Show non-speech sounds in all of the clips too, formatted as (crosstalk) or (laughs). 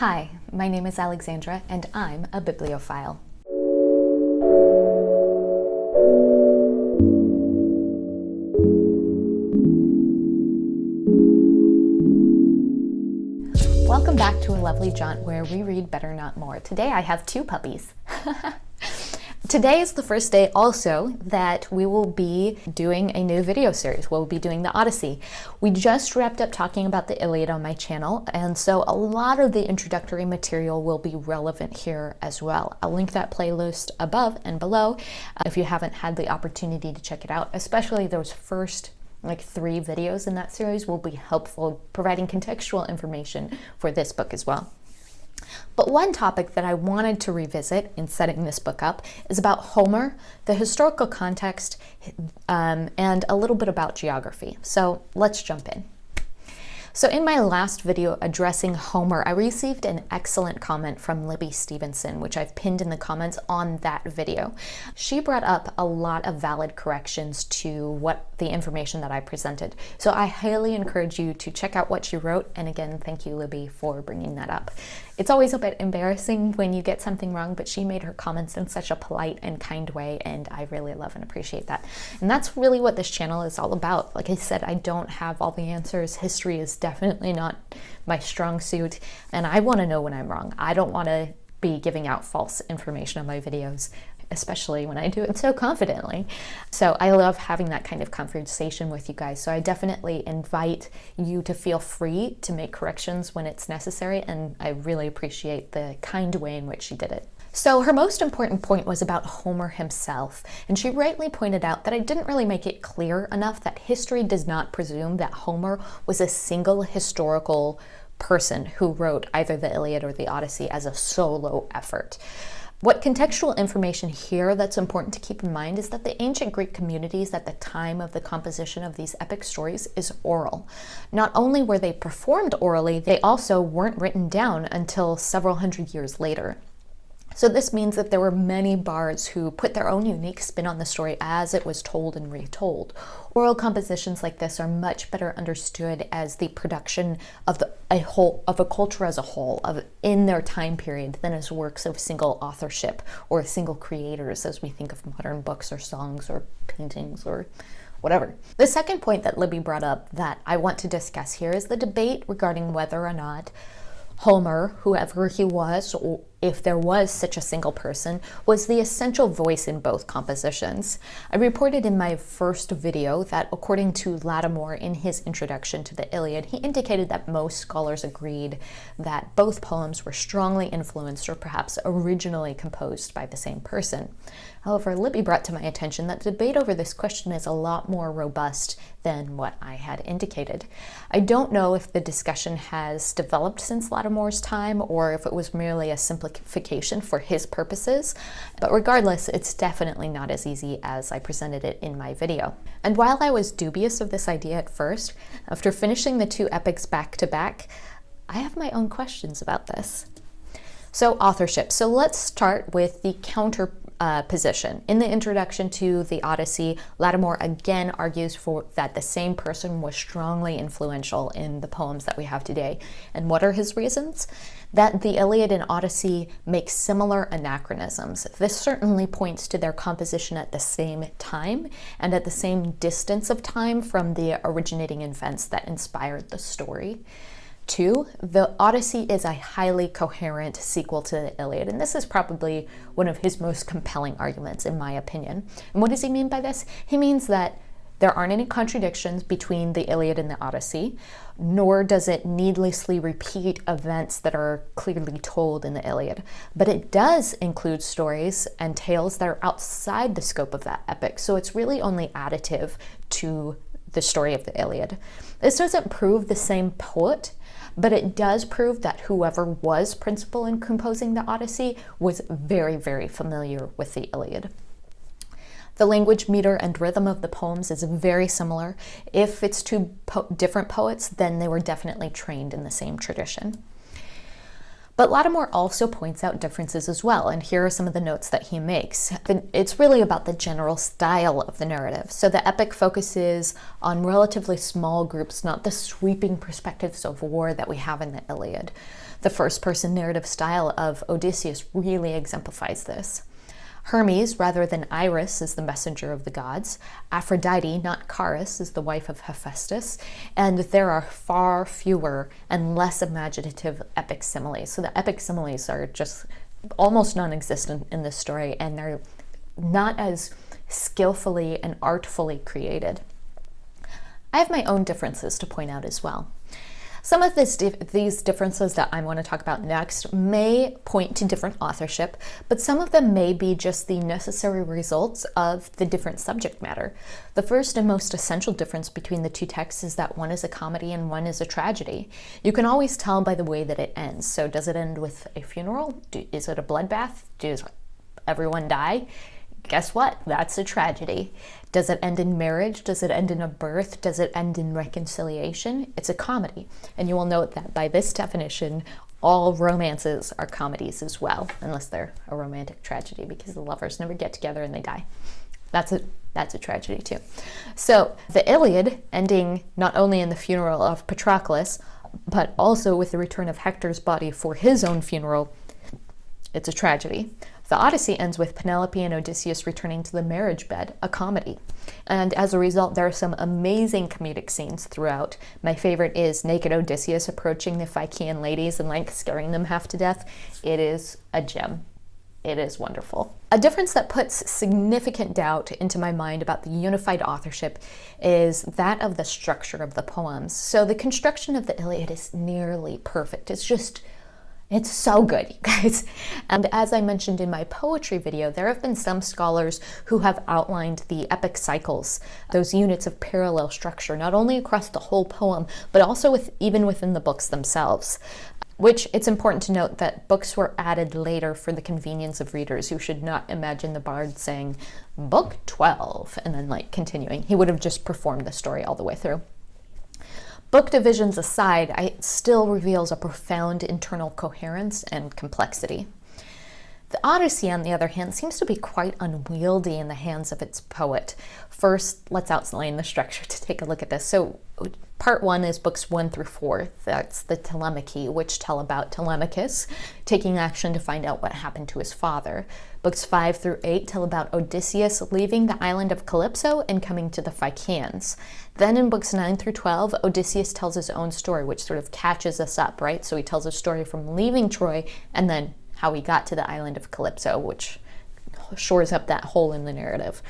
Hi, my name is Alexandra and I'm a bibliophile. Welcome back to a lovely jaunt where we read better not more. Today I have two puppies. (laughs) Today is the first day also that we will be doing a new video series. We'll be doing the Odyssey. We just wrapped up talking about the Iliad on my channel, and so a lot of the introductory material will be relevant here as well. I'll link that playlist above and below uh, if you haven't had the opportunity to check it out, especially those first like three videos in that series will be helpful providing contextual information for this book as well. But one topic that I wanted to revisit in setting this book up is about Homer, the historical context, um, and a little bit about geography. So let's jump in. So in my last video addressing Homer, I received an excellent comment from Libby Stevenson, which I've pinned in the comments on that video. She brought up a lot of valid corrections to what the information that I presented. So I highly encourage you to check out what she wrote. And again, thank you, Libby, for bringing that up. It's always a bit embarrassing when you get something wrong, but she made her comments in such a polite and kind way, and I really love and appreciate that. And that's really what this channel is all about. Like I said, I don't have all the answers. History is definitely not my strong suit, and I want to know when I'm wrong. I don't want to be giving out false information on my videos especially when I do it so confidently. So I love having that kind of conversation with you guys. So I definitely invite you to feel free to make corrections when it's necessary, and I really appreciate the kind way in which she did it. So her most important point was about Homer himself, and she rightly pointed out that I didn't really make it clear enough that history does not presume that Homer was a single historical person who wrote either the Iliad or the Odyssey as a solo effort. What contextual information here that's important to keep in mind is that the ancient Greek communities at the time of the composition of these epic stories is oral. Not only were they performed orally, they also weren't written down until several hundred years later. So this means that there were many bards who put their own unique spin on the story as it was told and retold. Oral compositions like this are much better understood as the production of the, a whole of a culture as a whole of in their time period than as works of single authorship or single creators as we think of modern books or songs or paintings or whatever. The second point that Libby brought up that I want to discuss here is the debate regarding whether or not Homer, whoever he was, if there was such a single person, was the essential voice in both compositions. I reported in my first video that according to Lattimore in his introduction to the Iliad, he indicated that most scholars agreed that both poems were strongly influenced or perhaps originally composed by the same person. However, Libby brought to my attention that the debate over this question is a lot more robust than what I had indicated. I don't know if the discussion has developed since Lattimore's time or if it was merely a simplification for his purposes, but regardless, it's definitely not as easy as I presented it in my video. And while I was dubious of this idea at first, after finishing the two epics back to back, I have my own questions about this. So authorship. So let's start with the counter uh, position. In the introduction to the Odyssey, Lattimore again argues for that the same person was strongly influential in the poems that we have today. And what are his reasons? That the Iliad and Odyssey make similar anachronisms. This certainly points to their composition at the same time and at the same distance of time from the originating events that inspired the story. Two, the Odyssey is a highly coherent sequel to the Iliad, and this is probably one of his most compelling arguments, in my opinion. And what does he mean by this? He means that there aren't any contradictions between the Iliad and the Odyssey, nor does it needlessly repeat events that are clearly told in the Iliad. But it does include stories and tales that are outside the scope of that epic, so it's really only additive to the story of the Iliad. This doesn't prove the same poet, but it does prove that whoever was principal in composing the Odyssey was very, very familiar with the Iliad. The language, meter, and rhythm of the poems is very similar. If it's two po different poets, then they were definitely trained in the same tradition. But Lattimore also points out differences as well, and here are some of the notes that he makes. It's really about the general style of the narrative. So the epic focuses on relatively small groups, not the sweeping perspectives of war that we have in the Iliad. The first person narrative style of Odysseus really exemplifies this. Hermes, rather than Iris, is the messenger of the gods. Aphrodite, not Charis, is the wife of Hephaestus. And there are far fewer and less imaginative epic similes. So the epic similes are just almost non existent in this story, and they're not as skillfully and artfully created. I have my own differences to point out as well. Some of this, these differences that I want to talk about next may point to different authorship, but some of them may be just the necessary results of the different subject matter. The first and most essential difference between the two texts is that one is a comedy and one is a tragedy. You can always tell by the way that it ends. So does it end with a funeral? is it a bloodbath? Does everyone die? Guess what? That's a tragedy. Does it end in marriage? Does it end in a birth? Does it end in reconciliation? It's a comedy. And you will note that by this definition, all romances are comedies as well, unless they're a romantic tragedy because the lovers never get together and they die. That's a that's a tragedy too. So the Iliad ending not only in the funeral of Patroclus, but also with the return of Hector's body for his own funeral, it's a tragedy. The Odyssey ends with Penelope and Odysseus returning to the marriage bed, a comedy. And as a result, there are some amazing comedic scenes throughout. My favorite is naked Odysseus approaching the Phaeacian ladies and like scaring them half to death. It is a gem. It is wonderful. A difference that puts significant doubt into my mind about the unified authorship is that of the structure of the poems. So the construction of the Iliad is nearly perfect. It's just it's so good, (laughs) you guys. And as I mentioned in my poetry video, there have been some scholars who have outlined the epic cycles, those units of parallel structure, not only across the whole poem, but also with even within the books themselves. Which it's important to note that books were added later for the convenience of readers who should not imagine the bard saying, Book 12, and then like continuing. He would have just performed the story all the way through. Book divisions aside, it still reveals a profound internal coherence and complexity. The Odyssey, on the other hand, seems to be quite unwieldy in the hands of its poet. First, let's outline the structure (laughs) to take a look at this. So, part one is books one through four. That's the Telemachy, which tell about Telemachus taking action to find out what happened to his father. Books five through eight tell about Odysseus leaving the island of Calypso and coming to the Phaeacians. Then in books 9 through 12, Odysseus tells his own story, which sort of catches us up, right? So he tells a story from leaving Troy and then how he got to the island of Calypso, which shores up that hole in the narrative.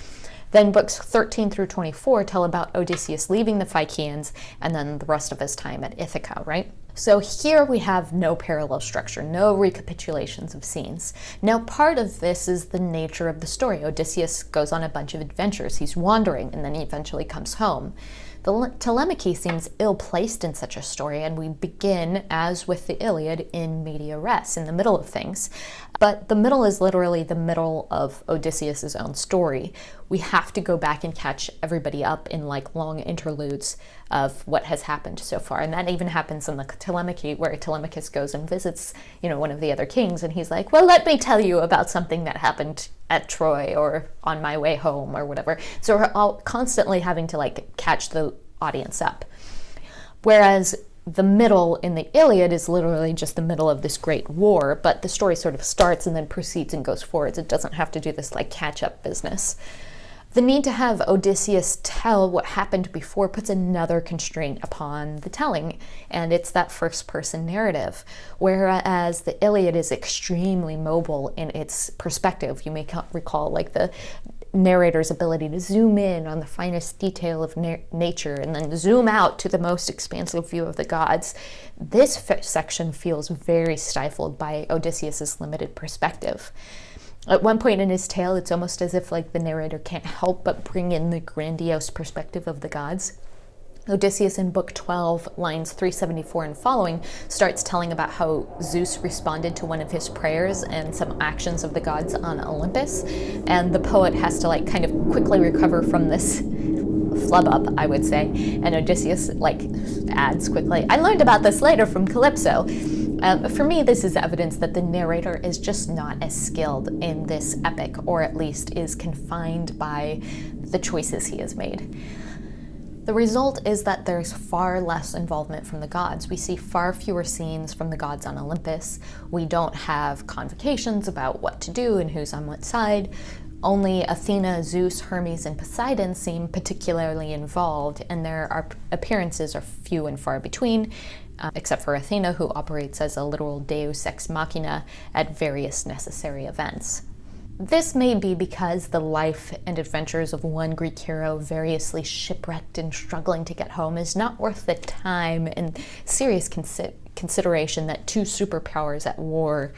Then books 13 through 24 tell about Odysseus leaving the Phaeacians and then the rest of his time at Ithaca, right? So here we have no parallel structure, no recapitulations of scenes. Now part of this is the nature of the story. Odysseus goes on a bunch of adventures. He's wandering and then he eventually comes home. The Telemachy seems ill-placed in such a story, and we begin, as with the Iliad, in media res, in the middle of things. But the middle is literally the middle of Odysseus's own story. We have to go back and catch everybody up in like long interludes of what has happened so far. And that even happens in the Telemachy, where Telemachus goes and visits, you know, one of the other kings, and he's like, well, let me tell you about something that happened at Troy or on my way home or whatever. So we're all constantly having to like catch the audience up. Whereas the middle in the Iliad is literally just the middle of this great war, but the story sort of starts and then proceeds and goes forwards. It doesn't have to do this like catch up business. The need to have Odysseus tell what happened before puts another constraint upon the telling, and it's that first person narrative. Whereas the Iliad is extremely mobile in its perspective. You may recall like the narrator's ability to zoom in on the finest detail of na nature and then zoom out to the most expansive view of the gods. This section feels very stifled by Odysseus's limited perspective. At one point in his tale, it's almost as if like the narrator can't help but bring in the grandiose perspective of the gods. Odysseus in Book 12, lines 374 and following, starts telling about how Zeus responded to one of his prayers and some actions of the gods on Olympus. And the poet has to like kind of quickly recover from this flub up, I would say. And Odysseus like adds quickly, I learned about this later from Calypso. Um, for me, this is evidence that the narrator is just not as skilled in this epic, or at least is confined by the choices he has made. The result is that there's far less involvement from the gods. We see far fewer scenes from the gods on Olympus. We don't have convocations about what to do and who's on what side. Only Athena, Zeus, Hermes, and Poseidon seem particularly involved, and their appearances are few and far between, uh, except for Athena, who operates as a literal deus ex machina at various necessary events. This may be because the life and adventures of one Greek hero, variously shipwrecked and struggling to get home, is not worth the time and serious consi consideration that two superpowers at war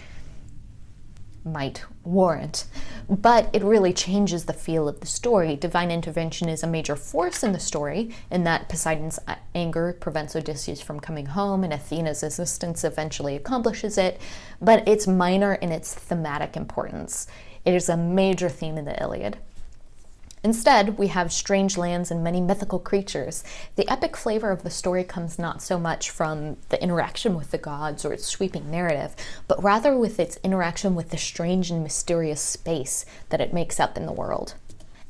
might warrant. But it really changes the feel of the story. Divine intervention is a major force in the story, in that Poseidon's uh, anger prevents Odysseus from coming home and Athena's assistance eventually accomplishes it, but it's minor in its thematic importance. It is a major theme in the Iliad. Instead, we have strange lands and many mythical creatures. The epic flavor of the story comes not so much from the interaction with the gods or its sweeping narrative, but rather with its interaction with the strange and mysterious space that it makes up in the world.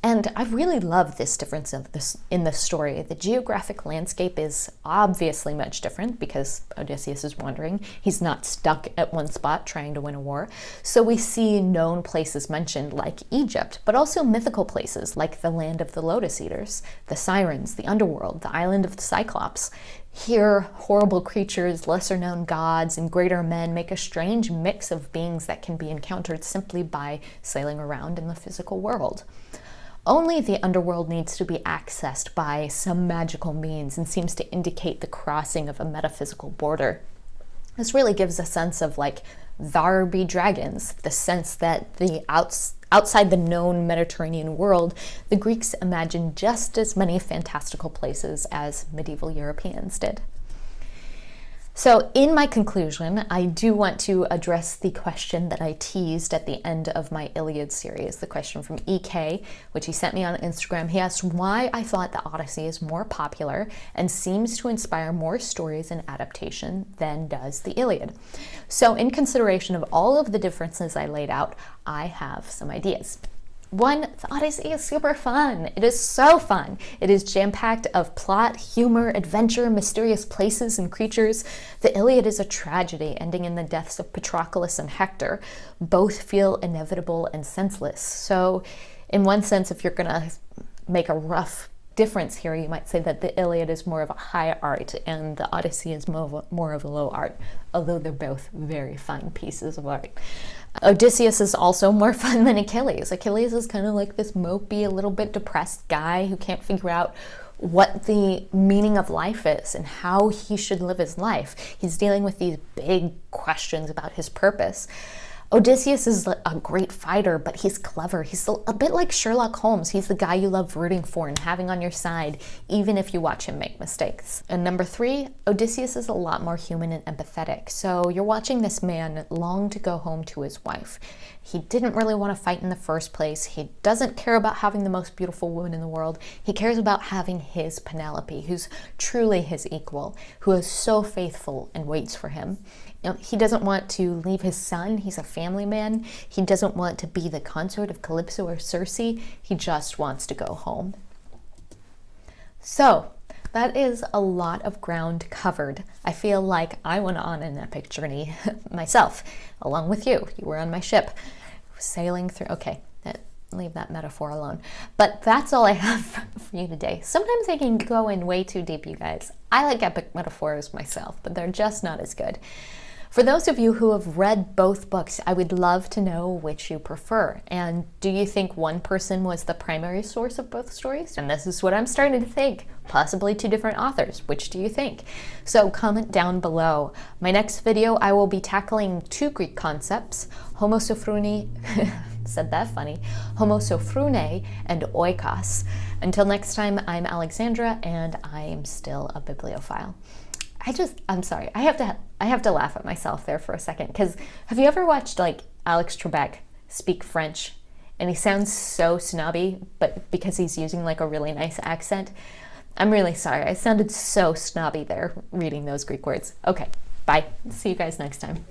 And I really love this difference of this in the story. The geographic landscape is obviously much different because Odysseus is wandering. He's not stuck at one spot trying to win a war. So we see known places mentioned like Egypt, but also mythical places like the land of the Lotus Eaters, the Sirens, the underworld, the island of the Cyclops. Here, horrible creatures, lesser known gods, and greater men make a strange mix of beings that can be encountered simply by sailing around in the physical world. Only the underworld needs to be accessed by some magical means and seems to indicate the crossing of a metaphysical border. This really gives a sense of like, there be dragons, the sense that the outs outside the known Mediterranean world, the Greeks imagined just as many fantastical places as medieval Europeans did. So in my conclusion, I do want to address the question that I teased at the end of my Iliad series, the question from EK, which he sent me on Instagram. He asked why I thought the Odyssey is more popular and seems to inspire more stories and adaptation than does the Iliad. So in consideration of all of the differences I laid out, I have some ideas. One, the Odyssey is super fun. It is so fun. It is jam-packed of plot, humor, adventure, mysterious places and creatures. The Iliad is a tragedy ending in the deaths of Patroclus and Hector. Both feel inevitable and senseless. So in one sense, if you're gonna make a rough difference here, you might say that the Iliad is more of a high art and the Odyssey is more of a, more of a low art, although they're both very fine pieces of art. Odysseus is also more (laughs) fun than Achilles. Achilles is kind of like this mopey, a little bit depressed guy who can't figure out what the meaning of life is and how he should live his life. He's dealing with these big questions about his purpose. Odysseus is a great fighter, but he's clever. He's a bit like Sherlock Holmes. He's the guy you love rooting for and having on your side, even if you watch him make mistakes. And number three, Odysseus is a lot more human and empathetic. So you're watching this man long to go home to his wife. He didn't really want to fight in the first place. He doesn't care about having the most beautiful woman in the world. He cares about having his Penelope, who's truly his equal, who is so faithful and waits for him. Know, he doesn't want to leave his son. He's a family man. He doesn't want to be the consort of Calypso or Circe. He just wants to go home. So that is a lot of ground covered. I feel like I went on an epic journey (laughs) myself, along with you. You were on my ship, sailing through. Okay, leave that metaphor alone. But that's all I have (laughs) for you today. Sometimes I can go in way too deep, you guys. I like epic metaphors myself, but they're just not as good. For those of you who have read both books, I would love to know which you prefer. And do you think one person was the primary source of both stories? And this is what I'm starting to think. Possibly two different authors. Which do you think? So comment down below. My next video, I will be tackling two Greek concepts, homosophrony, (laughs) said that funny, homosophrune and oikos. Until next time, I'm Alexandra and I am still a bibliophile. I just, I'm sorry. I have to, I have to laugh at myself there for a second. Because have you ever watched like Alex Trebek speak French? And he sounds so snobby, but because he's using like a really nice accent. I'm really sorry. I sounded so snobby there reading those Greek words. Okay, Bye. See you guys next time.